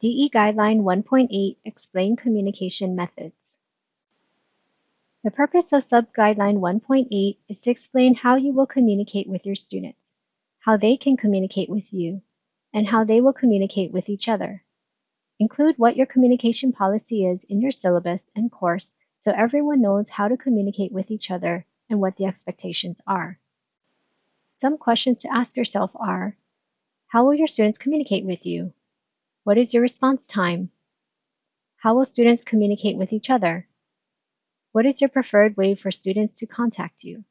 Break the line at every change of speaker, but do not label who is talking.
DE Guideline 1.8 Explain Communication Methods. The purpose of Sub-Guideline 1.8 is to explain how you will communicate with your students, how they can communicate with you, and how they will communicate with each other. Include what your communication policy is in your syllabus and course so everyone knows how to communicate with each other and what the expectations are. Some questions to ask yourself are, how will your students communicate with you? What is your response time? How will students communicate with each other? What is your preferred way for students to contact you?